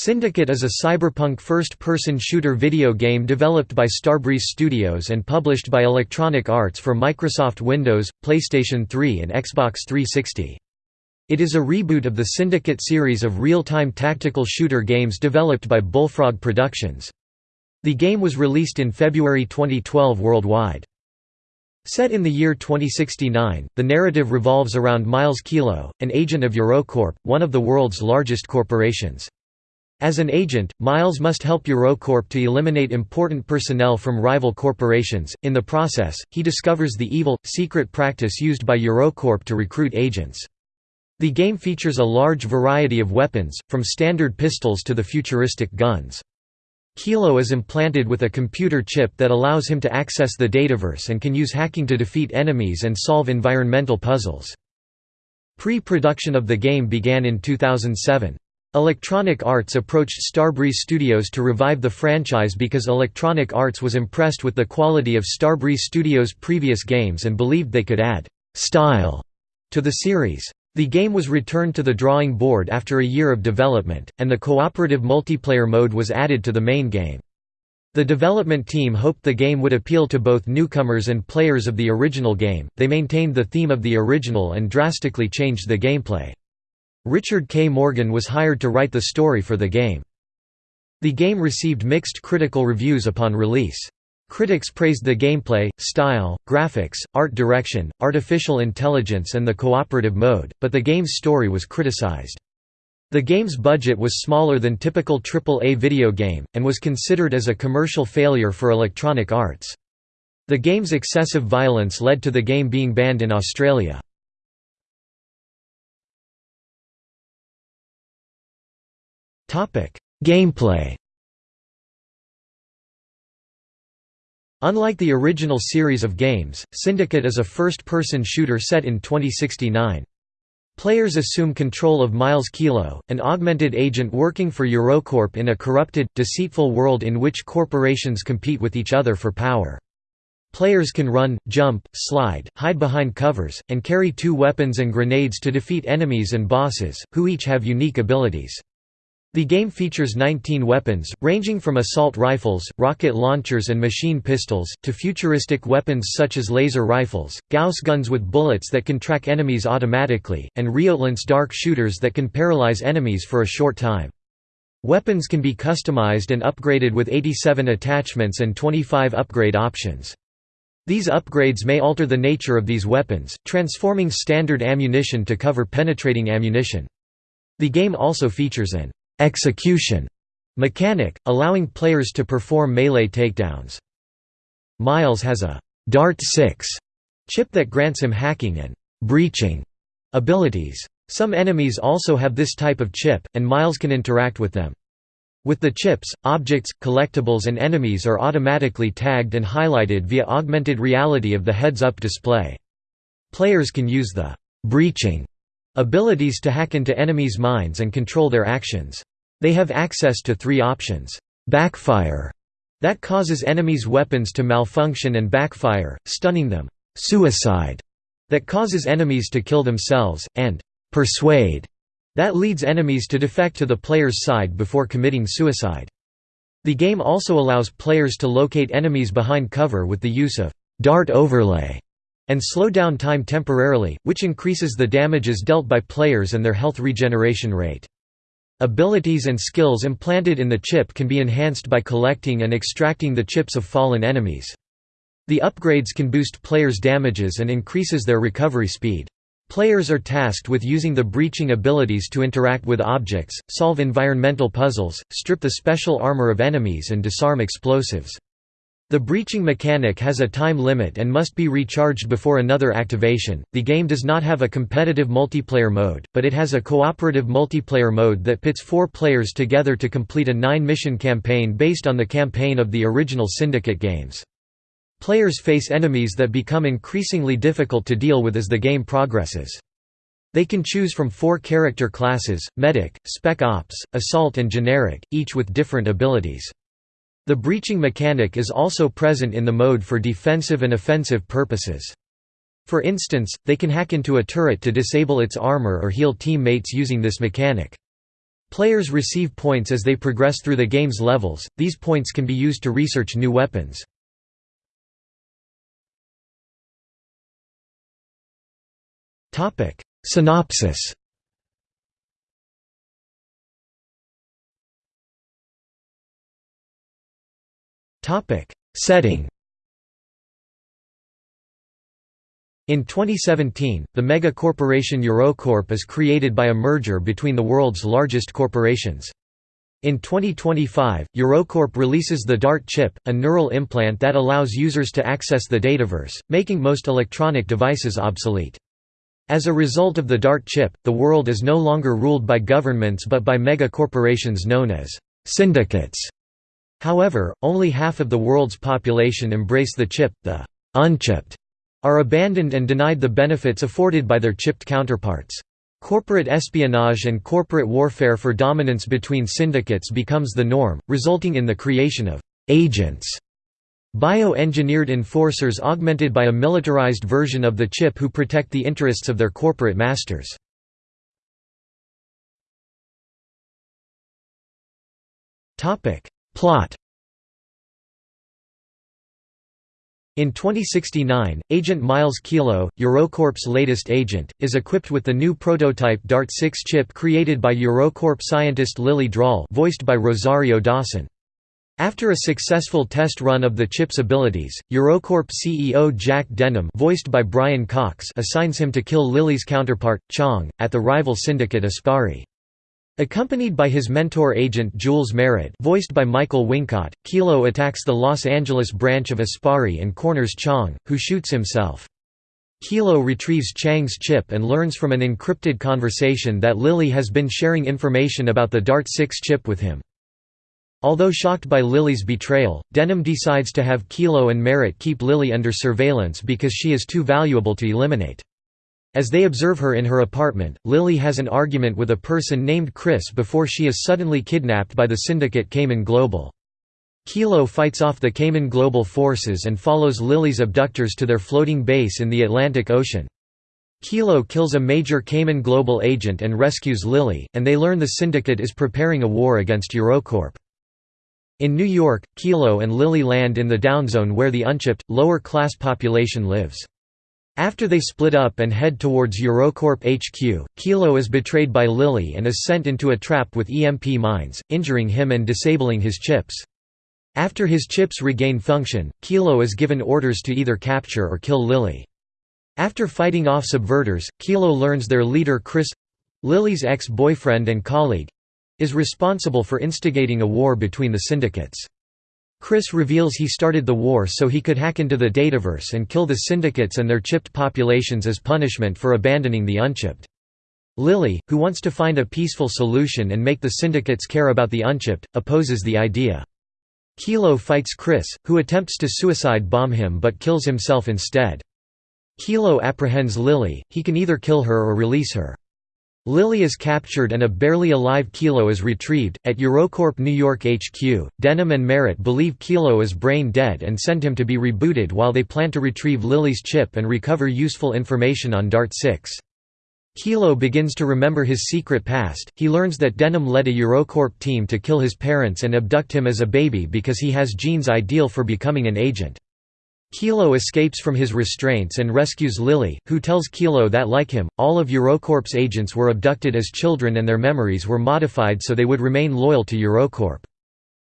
Syndicate is a cyberpunk first-person shooter video game developed by Starbreeze Studios and published by Electronic Arts for Microsoft Windows, PlayStation 3 and Xbox 360. It is a reboot of the Syndicate series of real-time tactical shooter games developed by Bullfrog Productions. The game was released in February 2012 worldwide. Set in the year 2069, the narrative revolves around Miles Kilo, an agent of Eurocorp, one of the world's largest corporations. As an agent, Miles must help Eurocorp to eliminate important personnel from rival corporations. In the process, he discovers the evil, secret practice used by Eurocorp to recruit agents. The game features a large variety of weapons, from standard pistols to the futuristic guns. Kilo is implanted with a computer chip that allows him to access the dataverse and can use hacking to defeat enemies and solve environmental puzzles. Pre-production of the game began in 2007. Electronic Arts approached Starbreeze Studios to revive the franchise because Electronic Arts was impressed with the quality of Starbreeze Studios' previous games and believed they could add «style» to the series. The game was returned to the drawing board after a year of development, and the cooperative multiplayer mode was added to the main game. The development team hoped the game would appeal to both newcomers and players of the original game. They maintained the theme of the original and drastically changed the gameplay. Richard K. Morgan was hired to write the story for the game. The game received mixed critical reviews upon release. Critics praised the gameplay, style, graphics, art direction, artificial intelligence and the cooperative mode, but the game's story was criticized. The game's budget was smaller than typical AAA video game, and was considered as a commercial failure for Electronic Arts. The game's excessive violence led to the game being banned in Australia. Gameplay Unlike the original series of games, Syndicate is a first-person shooter set in 2069. Players assume control of Miles Kilo, an augmented agent working for Eurocorp in a corrupted, deceitful world in which corporations compete with each other for power. Players can run, jump, slide, hide behind covers, and carry two weapons and grenades to defeat enemies and bosses, who each have unique abilities. The game features 19 weapons, ranging from assault rifles, rocket launchers and machine pistols, to futuristic weapons such as laser rifles, Gauss guns with bullets that can track enemies automatically, and Riotlance dart shooters that can paralyze enemies for a short time. Weapons can be customized and upgraded with 87 attachments and 25 upgrade options. These upgrades may alter the nature of these weapons, transforming standard ammunition to cover penetrating ammunition. The game also features an execution mechanic, allowing players to perform melee takedowns. Miles has a Dart-6 chip that grants him hacking and breaching abilities. Some enemies also have this type of chip, and Miles can interact with them. With the chips, objects, collectibles and enemies are automatically tagged and highlighted via augmented reality of the heads-up display. Players can use the breaching abilities to hack into enemies' minds and control their actions. They have access to three options. Backfire, that causes enemies' weapons to malfunction and backfire, stunning them. Suicide, that causes enemies to kill themselves, and persuade, that leads enemies to defect to the player's side before committing suicide. The game also allows players to locate enemies behind cover with the use of dart overlay and slow down time temporarily, which increases the damages dealt by players and their health regeneration rate. Abilities and skills implanted in the chip can be enhanced by collecting and extracting the chips of fallen enemies. The upgrades can boost players' damages and increases their recovery speed. Players are tasked with using the breaching abilities to interact with objects, solve environmental puzzles, strip the special armor of enemies and disarm explosives. The breaching mechanic has a time limit and must be recharged before another activation. The game does not have a competitive multiplayer mode, but it has a cooperative multiplayer mode that pits four players together to complete a nine mission campaign based on the campaign of the original Syndicate games. Players face enemies that become increasingly difficult to deal with as the game progresses. They can choose from four character classes, Medic, Spec Ops, Assault and Generic, each with different abilities. The breaching mechanic is also present in the mode for defensive and offensive purposes. For instance, they can hack into a turret to disable its armor or heal teammates using this mechanic. Players receive points as they progress through the game's levels, these points can be used to research new weapons. Synopsis Setting In 2017, the mega corporation Eurocorp is created by a merger between the world's largest corporations. In 2025, Eurocorp releases the DART chip, a neural implant that allows users to access the dataverse, making most electronic devices obsolete. As a result of the DART chip, the world is no longer ruled by governments but by mega corporations known as syndicates. However, only half of the world's population embrace the chip, the unchipped are abandoned and denied the benefits afforded by their chipped counterparts. Corporate espionage and corporate warfare for dominance between syndicates becomes the norm, resulting in the creation of agents, bio-engineered enforcers augmented by a militarized version of the chip who protect the interests of their corporate masters. Plot In 2069, Agent Miles Kilo, Eurocorp's latest agent, is equipped with the new prototype DART-6 chip created by Eurocorp scientist Lily Drahl voiced by Rosario Dawson. After a successful test run of the chip's abilities, Eurocorp CEO Jack Denham voiced by Brian Cox assigns him to kill Lily's counterpart, Chong, at the rival syndicate Aspari. Accompanied by his mentor agent Jules Merritt voiced by Michael Wincott, Kilo attacks the Los Angeles branch of Aspari and corners Chong, who shoots himself. Kilo retrieves Chang's chip and learns from an encrypted conversation that Lily has been sharing information about the DART-6 chip with him. Although shocked by Lily's betrayal, Denham decides to have Kilo and Merritt keep Lily under surveillance because she is too valuable to eliminate. As they observe her in her apartment, Lily has an argument with a person named Chris before she is suddenly kidnapped by the syndicate Cayman Global. Kilo fights off the Cayman Global forces and follows Lily's abductors to their floating base in the Atlantic Ocean. Kilo kills a major Cayman Global agent and rescues Lily, and they learn the syndicate is preparing a war against Eurocorp. In New York, Kilo and Lily land in the downzone where the unchipped, lower-class population lives. After they split up and head towards Eurocorp HQ, Kilo is betrayed by Lily and is sent into a trap with EMP mines, injuring him and disabling his chips. After his chips regain function, Kilo is given orders to either capture or kill Lily. After fighting off subverters, Kilo learns their leader Chris—Lily's ex-boyfriend and colleague—is responsible for instigating a war between the syndicates. Chris reveals he started the war so he could hack into the dataverse and kill the syndicates and their chipped populations as punishment for abandoning the unchipped. Lily, who wants to find a peaceful solution and make the syndicates care about the unchipped, opposes the idea. Kilo fights Chris, who attempts to suicide bomb him but kills himself instead. Kilo apprehends Lily, he can either kill her or release her. Lily is captured and a barely alive Kilo is retrieved. At Eurocorp New York HQ, Denham and Merritt believe Kilo is brain dead and send him to be rebooted while they plan to retrieve Lily's chip and recover useful information on DART 6. Kilo begins to remember his secret past. He learns that Denham led a Eurocorp team to kill his parents and abduct him as a baby because he has genes ideal for becoming an agent. Kilo escapes from his restraints and rescues Lily, who tells Kilo that like him, all of Eurocorp's agents were abducted as children and their memories were modified so they would remain loyal to Eurocorp.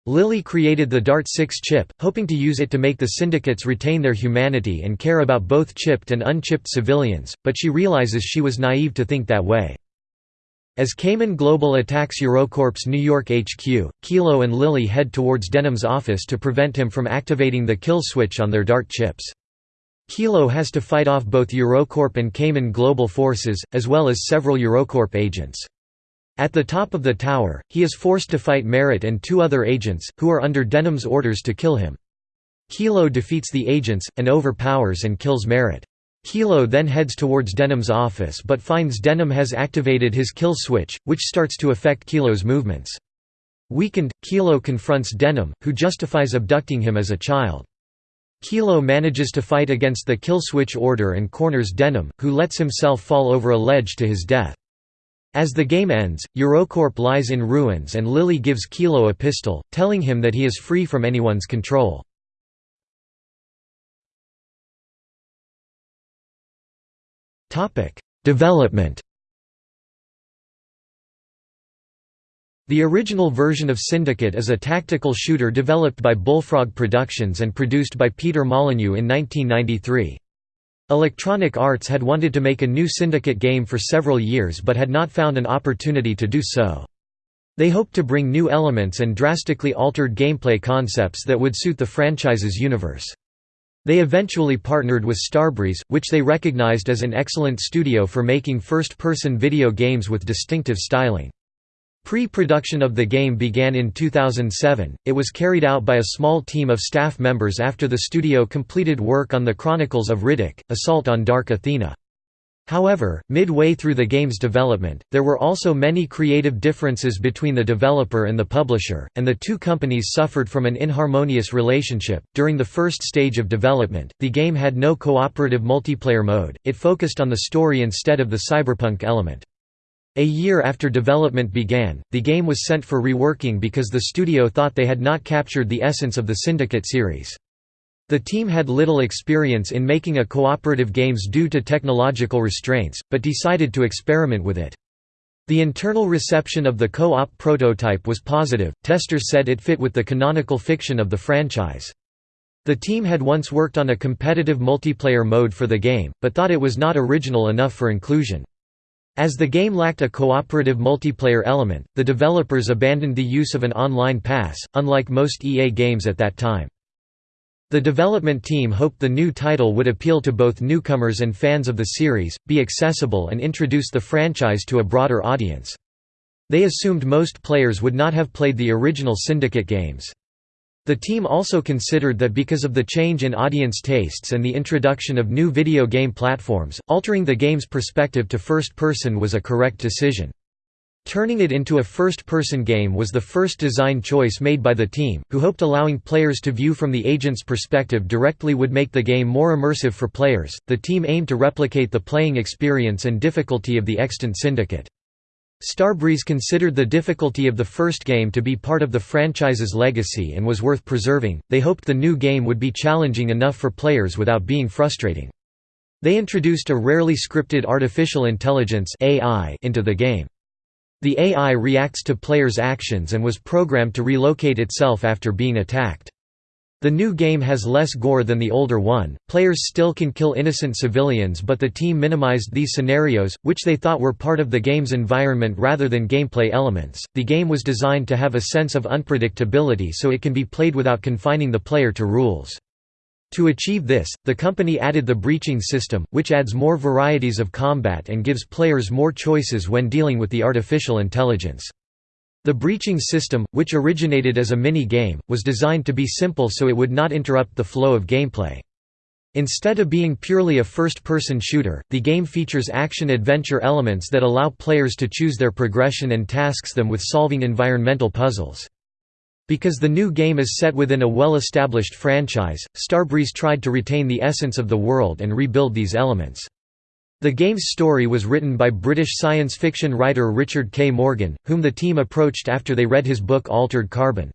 Lily created the DART-6 chip, hoping to use it to make the syndicates retain their humanity and care about both chipped and unchipped civilians, but she realizes she was naive to think that way. As Cayman Global attacks Eurocorp's New York HQ, Kilo and Lily head towards Denham's office to prevent him from activating the kill switch on their DART chips. Kilo has to fight off both Eurocorp and Cayman Global forces, as well as several Eurocorp agents. At the top of the tower, he is forced to fight Marat and two other agents, who are under Denham's orders to kill him. Kilo defeats the agents, and overpowers and kills Marat. Kilo then heads towards Denham's office but finds Denham has activated his kill switch, which starts to affect Kilo's movements. Weakened, Kilo confronts Denham, who justifies abducting him as a child. Kilo manages to fight against the kill switch order and corners Denham, who lets himself fall over a ledge to his death. As the game ends, Eurocorp lies in ruins and Lily gives Kilo a pistol, telling him that he is free from anyone's control. Development The original version of Syndicate is a tactical shooter developed by Bullfrog Productions and produced by Peter Molyneux in 1993. Electronic Arts had wanted to make a new Syndicate game for several years but had not found an opportunity to do so. They hoped to bring new elements and drastically altered gameplay concepts that would suit the franchise's universe. They eventually partnered with Starbreeze, which they recognized as an excellent studio for making first-person video games with distinctive styling. Pre-production of the game began in 2007, it was carried out by a small team of staff members after the studio completed work on the Chronicles of Riddick, Assault on Dark Athena. However, midway through the game's development, there were also many creative differences between the developer and the publisher, and the two companies suffered from an inharmonious relationship. During the first stage of development, the game had no cooperative multiplayer mode, it focused on the story instead of the cyberpunk element. A year after development began, the game was sent for reworking because the studio thought they had not captured the essence of the Syndicate series. The team had little experience in making a cooperative games due to technological restraints, but decided to experiment with it. The internal reception of the co-op prototype was positive, testers said it fit with the canonical fiction of the franchise. The team had once worked on a competitive multiplayer mode for the game, but thought it was not original enough for inclusion. As the game lacked a cooperative multiplayer element, the developers abandoned the use of an online pass, unlike most EA games at that time. The development team hoped the new title would appeal to both newcomers and fans of the series, be accessible and introduce the franchise to a broader audience. They assumed most players would not have played the original Syndicate games. The team also considered that because of the change in audience tastes and the introduction of new video game platforms, altering the game's perspective to first-person was a correct decision. Turning it into a first-person game was the first design choice made by the team, who hoped allowing players to view from the agent's perspective directly would make the game more immersive for players. The team aimed to replicate the playing experience and difficulty of the extant Syndicate. Starbreeze considered the difficulty of the first game to be part of the franchise's legacy and was worth preserving. They hoped the new game would be challenging enough for players without being frustrating. They introduced a rarely scripted artificial intelligence (AI) into the game. The AI reacts to players' actions and was programmed to relocate itself after being attacked. The new game has less gore than the older one, players still can kill innocent civilians but the team minimized these scenarios, which they thought were part of the game's environment rather than gameplay elements. The game was designed to have a sense of unpredictability so it can be played without confining the player to rules. To achieve this, the company added the breaching system, which adds more varieties of combat and gives players more choices when dealing with the artificial intelligence. The breaching system, which originated as a mini-game, was designed to be simple so it would not interrupt the flow of gameplay. Instead of being purely a first-person shooter, the game features action-adventure elements that allow players to choose their progression and tasks them with solving environmental puzzles. Because the new game is set within a well-established franchise, Starbreeze tried to retain the essence of the world and rebuild these elements. The game's story was written by British science fiction writer Richard K. Morgan, whom the team approached after they read his book Altered Carbon.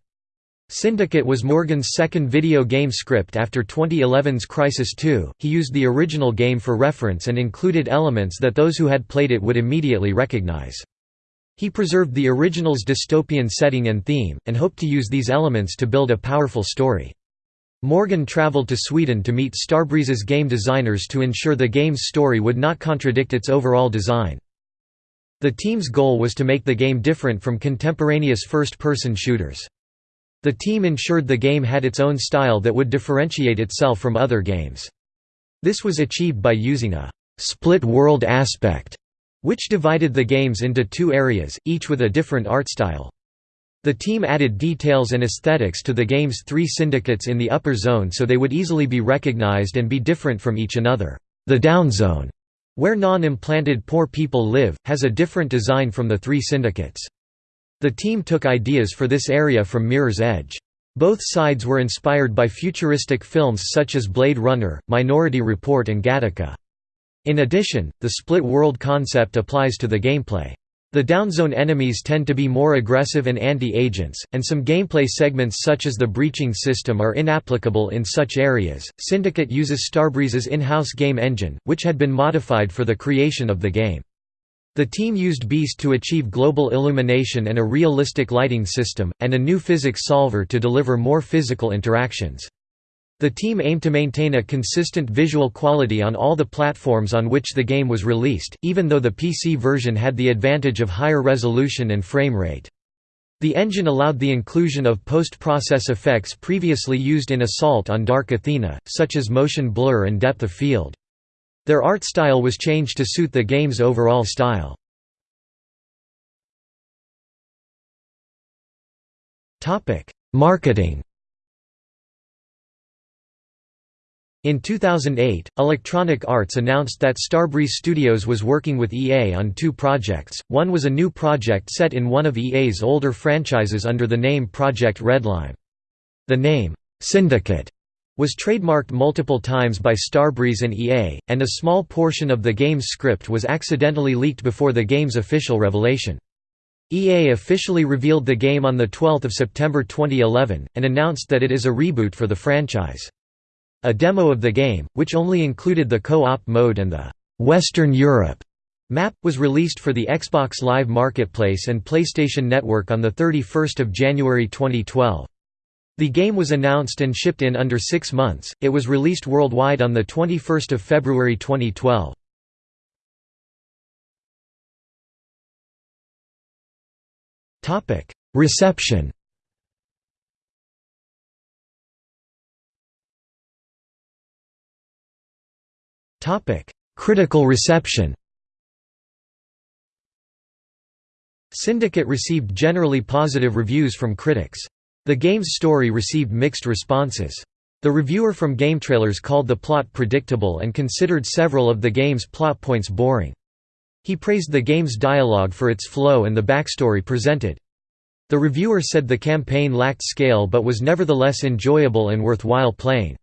Syndicate was Morgan's second video game script after 2011's Crysis 2. He used the original game for reference and included elements that those who had played it would immediately recognize. He preserved the original's dystopian setting and theme, and hoped to use these elements to build a powerful story. Morgan traveled to Sweden to meet Starbreeze's game designers to ensure the game's story would not contradict its overall design. The team's goal was to make the game different from contemporaneous first-person shooters. The team ensured the game had its own style that would differentiate itself from other games. This was achieved by using a «split world aspect», which divided the games into two areas, each with a different art style. The team added details and aesthetics to the game's three syndicates in the upper zone so they would easily be recognized and be different from each another. The down zone, where non-implanted poor people live, has a different design from the three syndicates. The team took ideas for this area from Mirror's Edge. Both sides were inspired by futuristic films such as Blade Runner, Minority Report and Gattaca. In addition, the split world concept applies to the gameplay. The downzone enemies tend to be more aggressive and anti-agents, and some gameplay segments such as the breaching system are inapplicable in such areas. Syndicate uses Starbreeze's in-house game engine, which had been modified for the creation of the game. The team used Beast to achieve global illumination and a realistic lighting system, and a new physics solver to deliver more physical interactions. The team aimed to maintain a consistent visual quality on all the platforms on which the game was released, even though the PC version had the advantage of higher resolution and frame rate. The engine allowed the inclusion of post-process effects previously used in Assault on Dark Athena, such as motion blur and depth of field. Their art style was changed to suit the game's overall style. Marketing In 2008, Electronic Arts announced that Starbreeze Studios was working with EA on two projects, one was a new project set in one of EA's older franchises under the name Project Redline. The name, Syndicate, was trademarked multiple times by Starbreeze and EA, and a small portion of the game's script was accidentally leaked before the game's official revelation. EA officially revealed the game on 12 September 2011, and announced that it is a reboot for the franchise. A demo of the game, which only included the co-op mode and the «Western Europe» map, was released for the Xbox Live Marketplace and PlayStation Network on 31 January 2012. The game was announced and shipped in under six months, it was released worldwide on 21 February 2012. Reception Critical reception Syndicate received generally positive reviews from critics. The game's story received mixed responses. The reviewer from GameTrailers called the plot predictable and considered several of the game's plot points boring. He praised the game's dialogue for its flow and the backstory presented. The reviewer said the campaign lacked scale but was nevertheless enjoyable and worthwhile playing.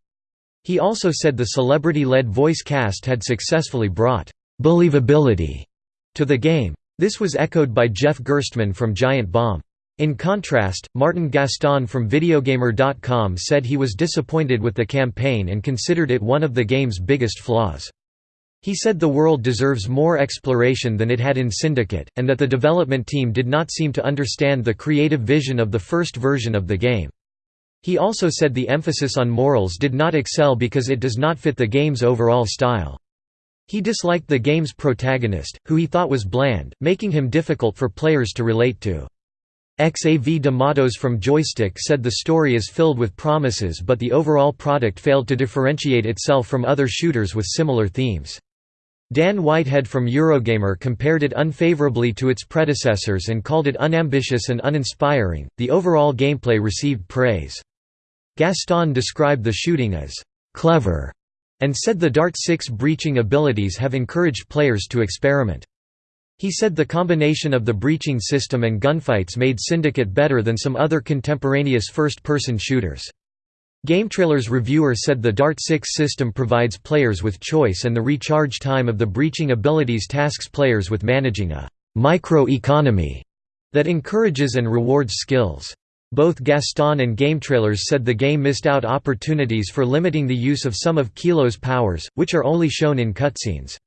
He also said the celebrity-led voice cast had successfully brought «believability» to the game. This was echoed by Jeff Gerstmann from Giant Bomb. In contrast, Martin Gaston from Videogamer.com said he was disappointed with the campaign and considered it one of the game's biggest flaws. He said the world deserves more exploration than it had in Syndicate, and that the development team did not seem to understand the creative vision of the first version of the game. He also said the emphasis on morals did not excel because it does not fit the game's overall style. He disliked the game's protagonist, who he thought was bland, making him difficult for players to relate to. XAV de Matos from Joystiq said the story is filled with promises but the overall product failed to differentiate itself from other shooters with similar themes. Dan Whitehead from Eurogamer compared it unfavorably to its predecessors and called it unambitious and uninspiring. The overall gameplay received praise. Gaston described the shooting as «clever» and said the Dart-6 breaching abilities have encouraged players to experiment. He said the combination of the breaching system and gunfights made Syndicate better than some other contemporaneous first-person shooters. GameTrailers reviewer said the Dart-6 system provides players with choice and the recharge time of the breaching abilities tasks players with managing a «micro-economy» that encourages and rewards skills. Both Gaston and GameTrailers said the game missed out opportunities for limiting the use of some of Kilo's powers, which are only shown in cutscenes.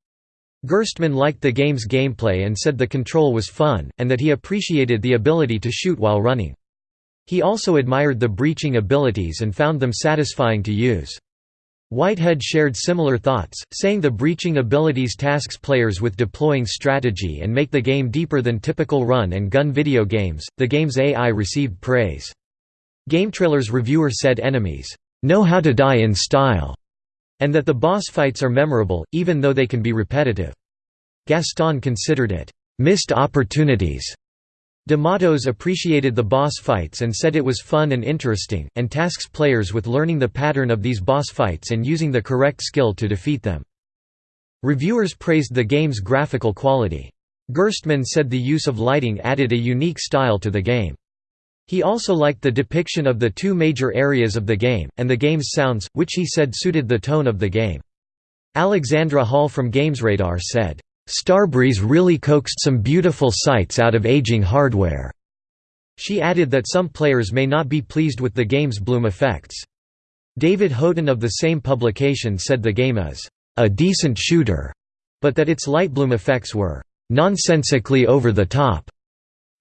Gerstmann liked the game's gameplay and said the control was fun, and that he appreciated the ability to shoot while running. He also admired the breaching abilities and found them satisfying to use. Whitehead shared similar thoughts, saying the breaching abilities tasks players with deploying strategy and make the game deeper than typical run and gun video games. The game's AI received praise. GameTrailers reviewer said enemies know how to die in style, and that the boss fights are memorable, even though they can be repetitive. Gaston considered it missed opportunities De Matos appreciated the boss fights and said it was fun and interesting, and tasks players with learning the pattern of these boss fights and using the correct skill to defeat them. Reviewers praised the game's graphical quality. Gerstmann said the use of lighting added a unique style to the game. He also liked the depiction of the two major areas of the game, and the game's sounds, which he said suited the tone of the game. Alexandra Hall from GamesRadar said, Starbreeze really coaxed some beautiful sights out of aging hardware." She added that some players may not be pleased with the game's bloom effects. David Houghton of the same publication said the game is a decent shooter, but that its light bloom effects were nonsensically over the top.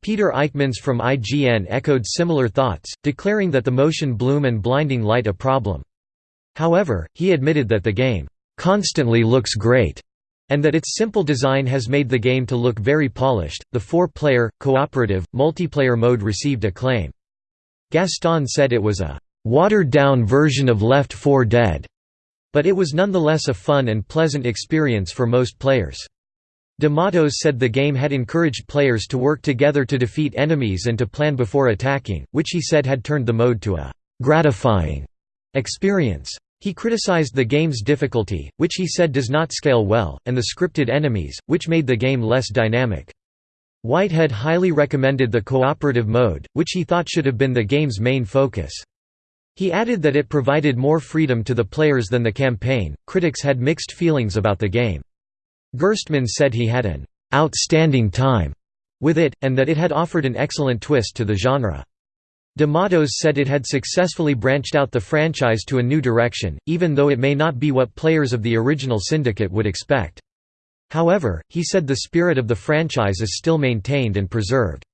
Peter Eykemans from IGN echoed similar thoughts, declaring that the motion bloom and blinding light a problem. However, he admitted that the game constantly looks great and that its simple design has made the game to look very polished. The four player, cooperative, multiplayer mode received acclaim. Gaston said it was a watered down version of Left 4 Dead, but it was nonetheless a fun and pleasant experience for most players. Matos said the game had encouraged players to work together to defeat enemies and to plan before attacking, which he said had turned the mode to a gratifying experience. He criticized the game's difficulty, which he said does not scale well, and the scripted enemies, which made the game less dynamic. Whitehead highly recommended the cooperative mode, which he thought should have been the game's main focus. He added that it provided more freedom to the players than the campaign. Critics had mixed feelings about the game. Gerstmann said he had an outstanding time with it, and that it had offered an excellent twist to the genre. De Matos said it had successfully branched out the franchise to a new direction, even though it may not be what players of the original Syndicate would expect. However, he said the spirit of the franchise is still maintained and preserved.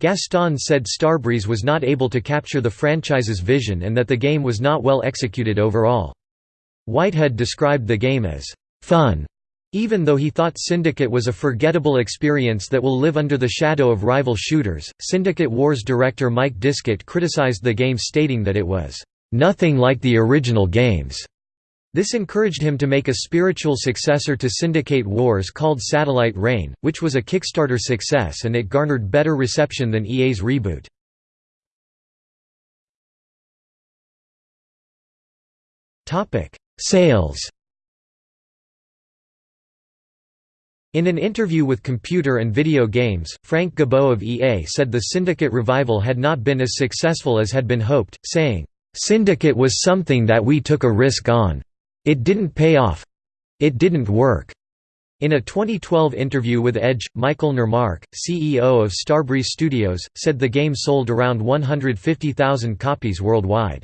Gaston said Starbreeze was not able to capture the franchise's vision and that the game was not well executed overall. Whitehead described the game as fun even though he thought Syndicate was a forgettable experience that will live under the shadow of rival shooters, Syndicate Wars director Mike Diskett criticized the game stating that it was, "...nothing like the original games." This encouraged him to make a spiritual successor to Syndicate Wars called Satellite Reign, which was a Kickstarter success and it garnered better reception than EA's reboot. Sales In an interview with Computer and Video Games, Frank Gibeau of EA said the Syndicate revival had not been as successful as had been hoped, saying, "'Syndicate was something that we took a risk on. It didn't pay off. It didn't work." In a 2012 interview with Edge, Michael Nermark, CEO of Starbreeze Studios, said the game sold around 150,000 copies worldwide.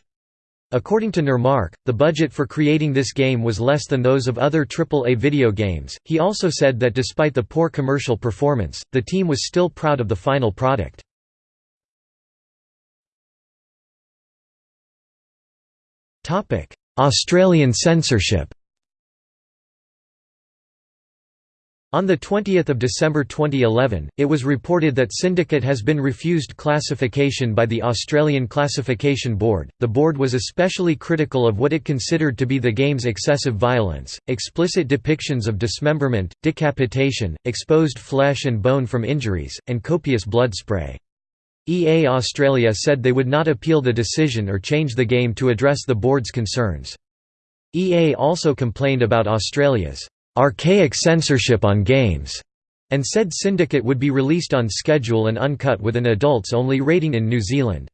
According to Nermark, the budget for creating this game was less than those of other AAA video games. He also said that despite the poor commercial performance, the team was still proud of the final product. Australian censorship On 20 December 2011, it was reported that Syndicate has been refused classification by the Australian Classification Board. The board was especially critical of what it considered to be the game's excessive violence, explicit depictions of dismemberment, decapitation, exposed flesh and bone from injuries, and copious blood spray. EA Australia said they would not appeal the decision or change the game to address the board's concerns. EA also complained about Australia's archaic censorship on games, and said Syndicate would be released on schedule and uncut with an adults-only rating in New Zealand.